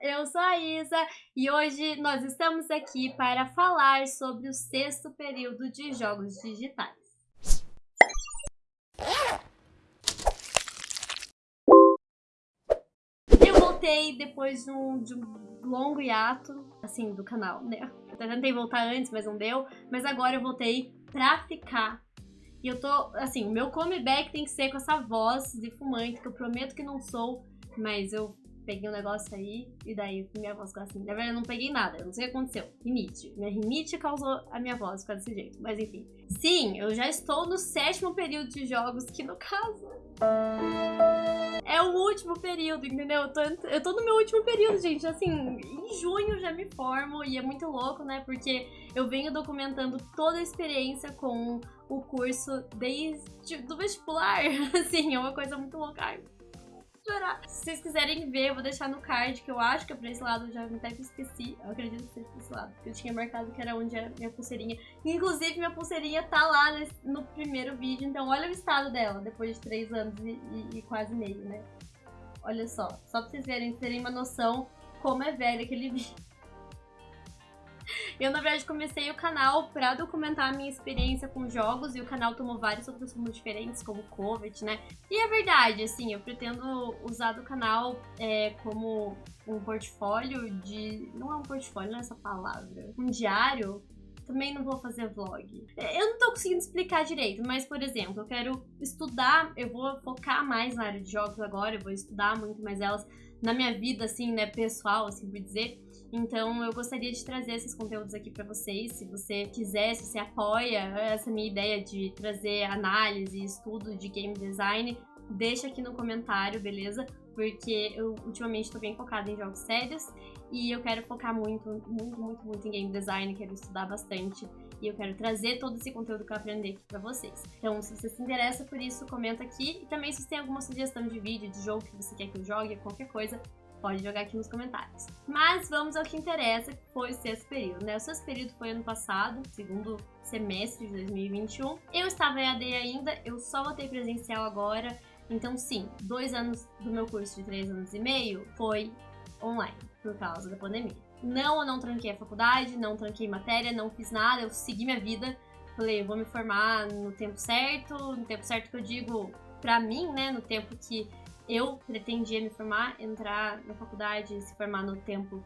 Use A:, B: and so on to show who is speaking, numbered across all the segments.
A: eu sou a Isa e hoje nós estamos aqui para falar sobre o sexto período de jogos digitais. Eu voltei depois de um, de um longo hiato, assim, do canal, né? Eu tentei voltar antes, mas não deu, mas agora eu voltei pra ficar e eu tô, assim, o meu comeback tem que ser com essa voz de fumante, que eu prometo que não sou, mas eu peguei um negócio aí e daí minha voz ficou assim. Na verdade, eu não peguei nada, eu não sei o que aconteceu. Rinite. Minha rinite causou a minha voz ficar desse jeito, mas enfim. Sim, eu já estou no sétimo período de jogos, que no caso é o último período, entendeu? Eu tô, eu tô no meu último período, gente. Assim, em junho já me formo e é muito louco, né? Porque eu venho documentando toda a experiência com o curso desde do vestibular. Assim, é uma coisa muito louca chorar. Se vocês quiserem ver, eu vou deixar no card, que eu acho que é pra esse lado, eu já até esqueci. Eu acredito que seja pra esse lado, eu tinha marcado que era onde é minha pulseirinha. Inclusive, minha pulseirinha tá lá no primeiro vídeo, então olha o estado dela, depois de três anos e, e, e quase meio, né? Olha só, só pra vocês verem, terem uma noção como é velho aquele vídeo. Eu, na verdade, comecei o canal pra documentar a minha experiência com jogos e o canal tomou vários outros rumos diferentes, como Covid, né? E é verdade, assim, eu pretendo usar do canal é, como um portfólio de... Não é um portfólio, não é essa palavra. Um diário também não vou fazer vlog. É, eu não tô conseguindo explicar direito, mas, por exemplo, eu quero estudar, eu vou focar mais na área de jogos agora, eu vou estudar muito mais elas na minha vida, assim, né, pessoal, assim por dizer. Então eu gostaria de trazer esses conteúdos aqui para vocês. Se você quiser, se você apoia essa minha ideia de trazer análise e estudo de game design, deixa aqui no comentário, beleza? Porque eu ultimamente estou bem focada em jogos sérios e eu quero focar muito, muito, muito, muito em game design, quero estudar bastante e eu quero trazer todo esse conteúdo que eu aprendi aqui pra vocês. Então, se você se interessa por isso, comenta aqui e também se você tem alguma sugestão de vídeo, de jogo que você quer que eu jogue, qualquer coisa, pode jogar aqui nos comentários. Mas vamos ao que interessa, que foi o sexto período, né? O sexto período foi ano passado, segundo semestre de 2021. Eu estava em AD ainda, eu só voltei presencial agora, então sim, dois anos do meu curso de três anos e meio foi online, por causa da pandemia. Não, eu não tranquei a faculdade, não tranquei matéria, não fiz nada, eu segui minha vida. Falei, eu vou me formar no tempo certo, no tempo certo que eu digo pra mim, né, no tempo que eu pretendia me formar, entrar na faculdade, se formar no tempo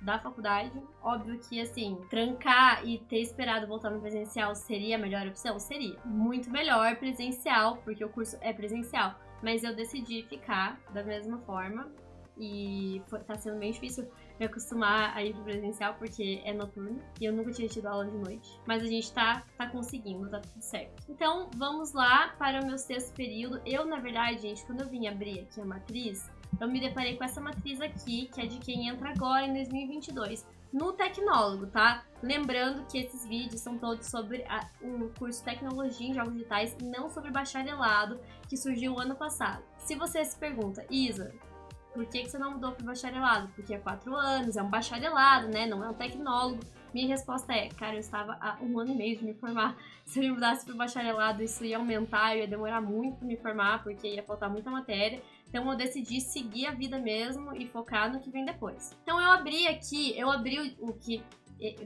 A: da faculdade. Óbvio que, assim, trancar e ter esperado voltar no presencial seria a melhor opção? Seria. Muito melhor presencial, porque o curso é presencial. Mas eu decidi ficar da mesma forma e foi, tá sendo bem difícil me acostumar a ir pro presencial porque é noturno e eu nunca tinha tido aula de noite. Mas a gente tá, tá conseguindo, tá tudo certo. Então vamos lá para o meu sexto período. Eu, na verdade, gente, quando eu vim abrir aqui a matriz, eu me deparei com essa matriz aqui, que é de quem entra agora em 2022 no Tecnólogo, tá? Lembrando que esses vídeos são todos sobre a, o curso Tecnologia em Jogos Digitais não sobre bacharelado, que surgiu ano passado. Se você se pergunta, Isa, por que, que você não mudou para bacharelado? Porque é quatro anos, é um bacharelado, né? Não é um tecnólogo. Minha resposta é, cara, eu estava há um ano e meio de me formar. Se eu me mudasse para bacharelado, isso ia aumentar, ia demorar muito para me formar, porque ia faltar muita matéria. Então eu decidi seguir a vida mesmo e focar no que vem depois. Então eu abri aqui, eu abri o, o que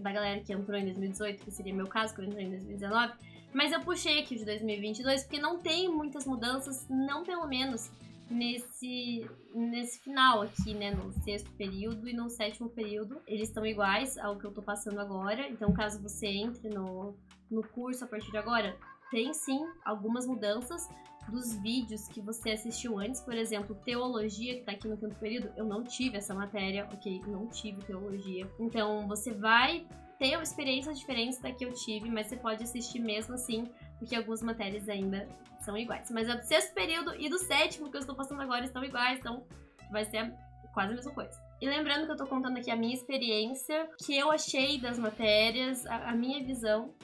A: da galera que entrou em 2018, que seria meu caso, que eu entrei em 2019, mas eu puxei aqui o de 2022 porque não tem muitas mudanças, não pelo menos nesse, nesse final aqui, né? No sexto período e no sétimo período. Eles estão iguais ao que eu tô passando agora. Então, caso você entre no, no curso a partir de agora, tem sim algumas mudanças dos vídeos que você assistiu antes. Por exemplo, teologia, que tá aqui no quinto período, eu não tive essa matéria, ok? Não tive teologia. Então, você vai ter experiências diferentes da que eu tive, mas você pode assistir mesmo assim, porque algumas matérias ainda são iguais. Mas a do sexto período e do sétimo que eu estou passando agora estão iguais, então vai ser quase a mesma coisa. E lembrando que eu estou contando aqui a minha experiência, que eu achei das matérias, a, a minha visão,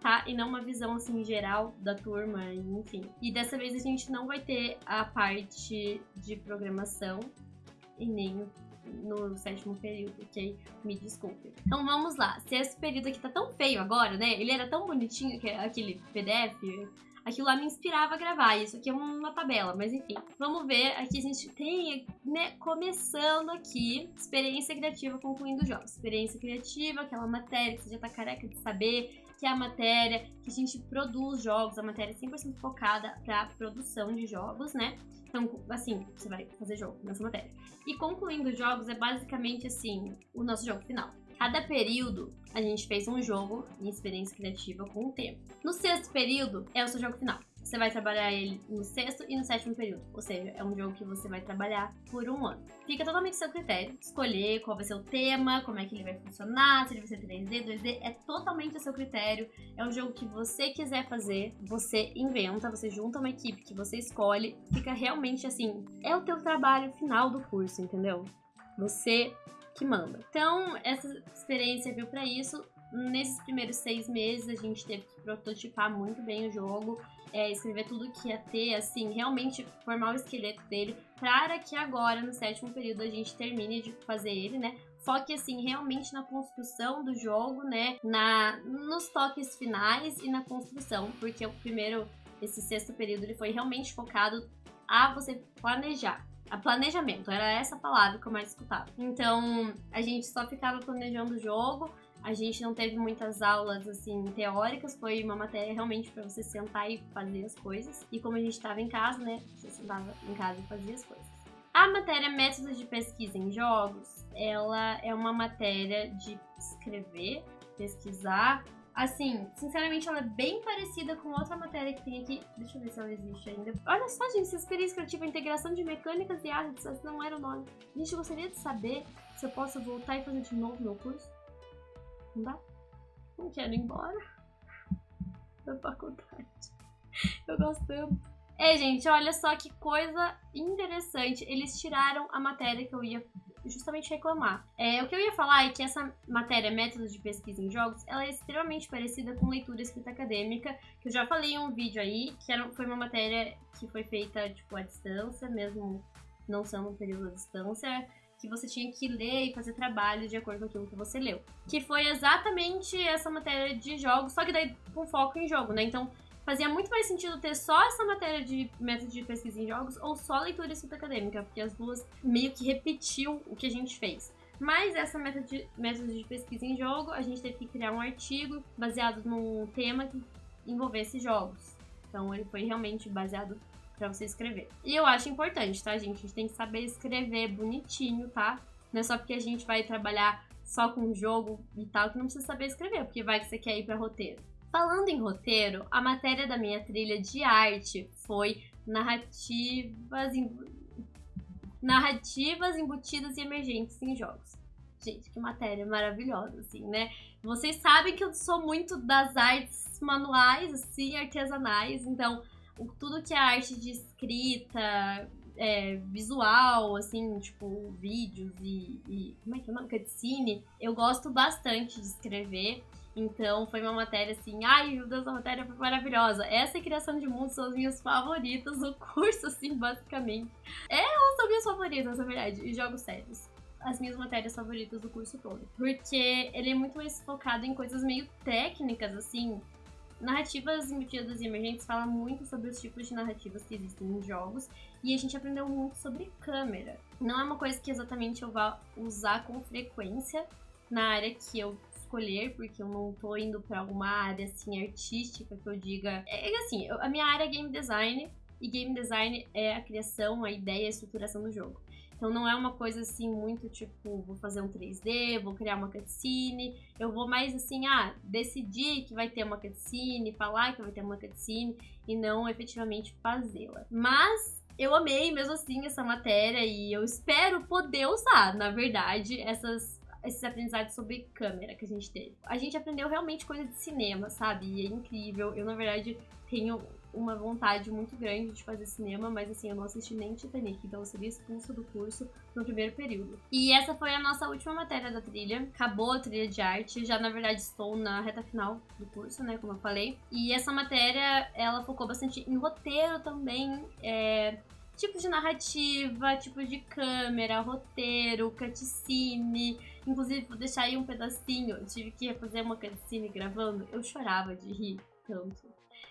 A: tá? E não uma visão, assim, geral da turma, enfim. E dessa vez a gente não vai ter a parte de programação e nem no sétimo período, ok? Me desculpe. Então vamos lá. Se esse período aqui tá tão feio agora, né? Ele era tão bonitinho, aquele PDF aquilo lá me inspirava a gravar. Isso aqui é uma tabela, mas enfim. Vamos ver. Aqui a gente tem, né, começando aqui, experiência criativa concluindo jogos. Experiência criativa, aquela matéria que você já tá careca de saber, que é a matéria que a gente produz jogos, a matéria 100% focada para produção de jogos, né? Então, assim, você vai fazer jogo nessa matéria. E concluindo jogos é basicamente assim, o nosso jogo final. Cada período a gente fez um jogo em experiência criativa com um tema. No sexto período é o seu jogo final. Você vai trabalhar ele no sexto e no sétimo período. Ou seja, é um jogo que você vai trabalhar por um ano. Fica totalmente a seu critério. Escolher qual vai ser o tema, como é que ele vai funcionar, se ele vai ser 3D, 2D. É totalmente a seu critério. É um jogo que você quiser fazer, você inventa, você junta uma equipe que você escolhe. Fica realmente assim. É o teu trabalho final do curso, entendeu? Você que manda. Então, essa experiência veio para isso. Nesses primeiros seis meses, a gente teve que prototipar muito bem o jogo, é, escrever tudo que ia ter, assim, realmente formar o esqueleto dele, para que agora, no sétimo período, a gente termine de fazer ele, né? Foque, assim, realmente na construção do jogo, né? Na, nos toques finais e na construção, porque o primeiro, esse sexto período, ele foi realmente focado a você planejar a planejamento, era essa palavra que eu mais escutava. Então, a gente só ficava planejando o jogo, a gente não teve muitas aulas assim teóricas, foi uma matéria realmente para você sentar e fazer as coisas. E como a gente estava em casa, né, você sentava em casa e fazia as coisas. A matéria Métodos de Pesquisa em Jogos, ela é uma matéria de escrever, pesquisar, Assim, sinceramente, ela é bem parecida com outra matéria que tem aqui. Deixa eu ver se ela existe ainda. Olha só, gente, essa experiência criativa, integração de mecânicas e artes, esse não era o nome. Gente, eu gostaria de saber se eu posso voltar e fazer de novo meu curso. Não dá? Não quero ir embora da faculdade. Eu gosto tanto. É, gente, olha só que coisa interessante. Eles tiraram a matéria que eu ia justamente reclamar. É, o que eu ia falar é que essa matéria Métodos de Pesquisa em Jogos, ela é extremamente parecida com leitura escrita acadêmica, que eu já falei em um vídeo aí, que era, foi uma matéria que foi feita, tipo, à distância, mesmo não sendo um período à distância, que você tinha que ler e fazer trabalho de acordo com aquilo que você leu. Que foi exatamente essa matéria de jogos, só que daí com foco em jogo, né? Então, fazia muito mais sentido ter só essa matéria de método de pesquisa em jogos ou só leitura escrita acadêmica, porque as duas meio que repetiu o que a gente fez. Mas essa método de, método de pesquisa em jogo, a gente teve que criar um artigo baseado num tema que envolvesse jogos. Então ele foi realmente baseado para você escrever. E eu acho importante, tá, gente? A gente tem que saber escrever bonitinho, tá? Não é só porque a gente vai trabalhar só com jogo e tal que não precisa saber escrever, porque vai que você quer ir para roteiro. Falando em roteiro, a matéria da minha trilha de arte foi narrativas, narrativas embutidas e emergentes em jogos. Gente, que matéria maravilhosa, assim, né? Vocês sabem que eu sou muito das artes manuais, assim, artesanais, então tudo que é arte de escrita, é, visual, assim, tipo, vídeos e, e. Como é que é o nome? Cutscene, eu gosto bastante de escrever. Então foi uma matéria assim, ai meu Deus, a matéria foi maravilhosa. Essa e criação de mundo são as minhas favoritas do curso, assim, basicamente. É, são minhas favoritas, na verdade, e jogos sérios. As minhas matérias favoritas do curso todo. Porque ele é muito mais focado em coisas meio técnicas, assim. Narrativas embutidas e emergentes fala muito sobre os tipos de narrativas que existem em jogos e a gente aprendeu muito sobre câmera. Não é uma coisa que exatamente eu vá usar com frequência na área que eu escolher, porque eu não tô indo para alguma área assim artística que eu diga. É, é assim, eu, a minha área é game design e game design é a criação, a ideia, a estruturação do jogo. Então não é uma coisa assim muito tipo, vou fazer um 3D, vou criar uma cutscene. Eu vou mais assim, ah, decidir que vai ter uma cutscene, falar que vai ter uma cutscene e não efetivamente fazê-la. Mas eu amei mesmo assim essa matéria e eu espero poder usar, na verdade, essas esses aprendizados sobre câmera que a gente teve. A gente aprendeu realmente coisa de cinema, sabe? E é incrível. Eu, na verdade, tenho uma vontade muito grande de fazer cinema, mas assim, eu não assisti nem Titanic, então eu seria expulsa do curso no primeiro período. E essa foi a nossa última matéria da trilha. Acabou a trilha de arte, já na verdade estou na reta final do curso, né, como eu falei. E essa matéria, ela focou bastante em roteiro também, é tipos de narrativa, tipos de câmera, roteiro, cutscene. Inclusive, vou deixar aí um pedacinho. Eu tive que fazer uma cutscene gravando. Eu chorava de rir tanto.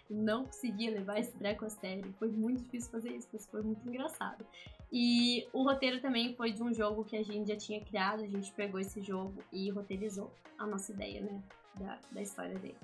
A: não conseguia levar esse treco a sério. Foi muito difícil fazer isso, mas foi muito engraçado. E o roteiro também foi de um jogo que a gente já tinha criado. A gente pegou esse jogo e roteirizou a nossa ideia, né? Da, da história dele.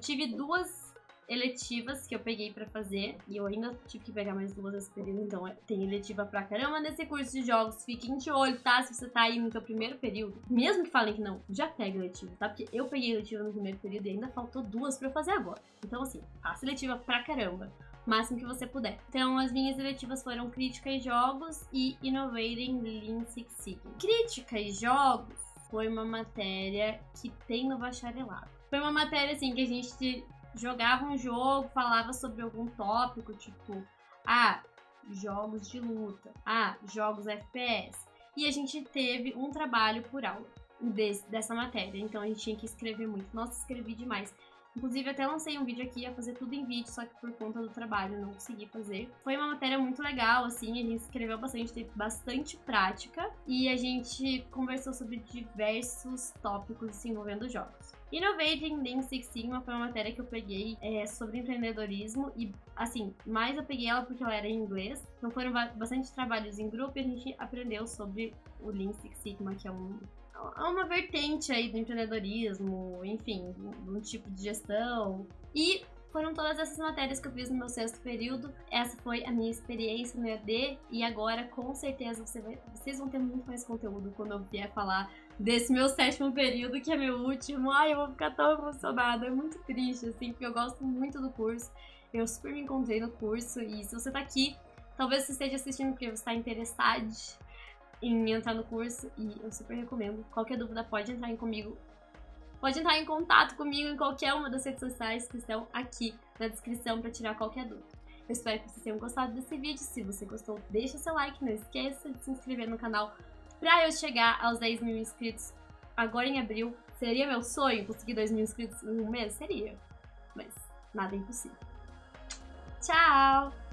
A: Tive duas eletivas que eu peguei pra fazer. E eu ainda tive que pegar mais duas nesse período. Então é, tem eletiva pra caramba nesse curso de jogos. Fiquem de olho, tá? Se você tá aí no seu primeiro período. Mesmo que falem que não, já pega eletiva, tá? Porque eu peguei eletiva no primeiro período e ainda faltou duas eu fazer agora. Então assim, faça eletiva pra caramba. Máximo que você puder. Então, as minhas eletivas foram Crítica e Jogos e Innovating Lean Six Sigma. Crítica e Jogos foi uma matéria que tem no bacharelado. Foi uma matéria, assim, que a gente jogava um jogo, falava sobre algum tópico, tipo, ah, jogos de luta, ah, jogos FPS. E a gente teve um trabalho por aula desse, dessa matéria, então a gente tinha que escrever muito. Nossa, escrevi demais. Inclusive, até lancei um vídeo aqui, ia fazer tudo em vídeo, só que por conta do trabalho não consegui fazer. Foi uma matéria muito legal, assim, a gente escreveu bastante, teve bastante prática e a gente conversou sobre diversos tópicos assim, envolvendo jogos. Innovating Lean Six Sigma foi uma matéria que eu peguei é, sobre empreendedorismo e, assim, mais eu peguei ela porque ela era em inglês. Então foram bastante trabalhos em grupo e a gente aprendeu sobre o Lean Six Sigma, que é um há uma vertente aí do empreendedorismo, enfim, um tipo de gestão. E foram todas essas matérias que eu fiz no meu sexto período. Essa foi a minha experiência no EAD e agora com certeza você vai, vocês vão ter muito mais conteúdo quando eu vier falar desse meu sétimo período, que é meu último. Ai, eu vou ficar tão emocionada, é muito triste, assim, porque eu gosto muito do curso. Eu super me encontrei no curso e se você tá aqui, talvez você esteja assistindo porque você está interessado em entrar no curso e eu super recomendo. Qualquer dúvida pode entrar em comigo. Pode entrar em contato comigo em qualquer uma das redes sociais que estão aqui na descrição para tirar qualquer dúvida. Eu espero que vocês tenham gostado desse vídeo. Se você gostou, deixa seu like, não esqueça de se inscrever no canal para eu chegar aos 10 mil inscritos agora em abril. Seria meu sonho conseguir 2 mil inscritos em um mês? Seria. Mas nada é impossível. Tchau!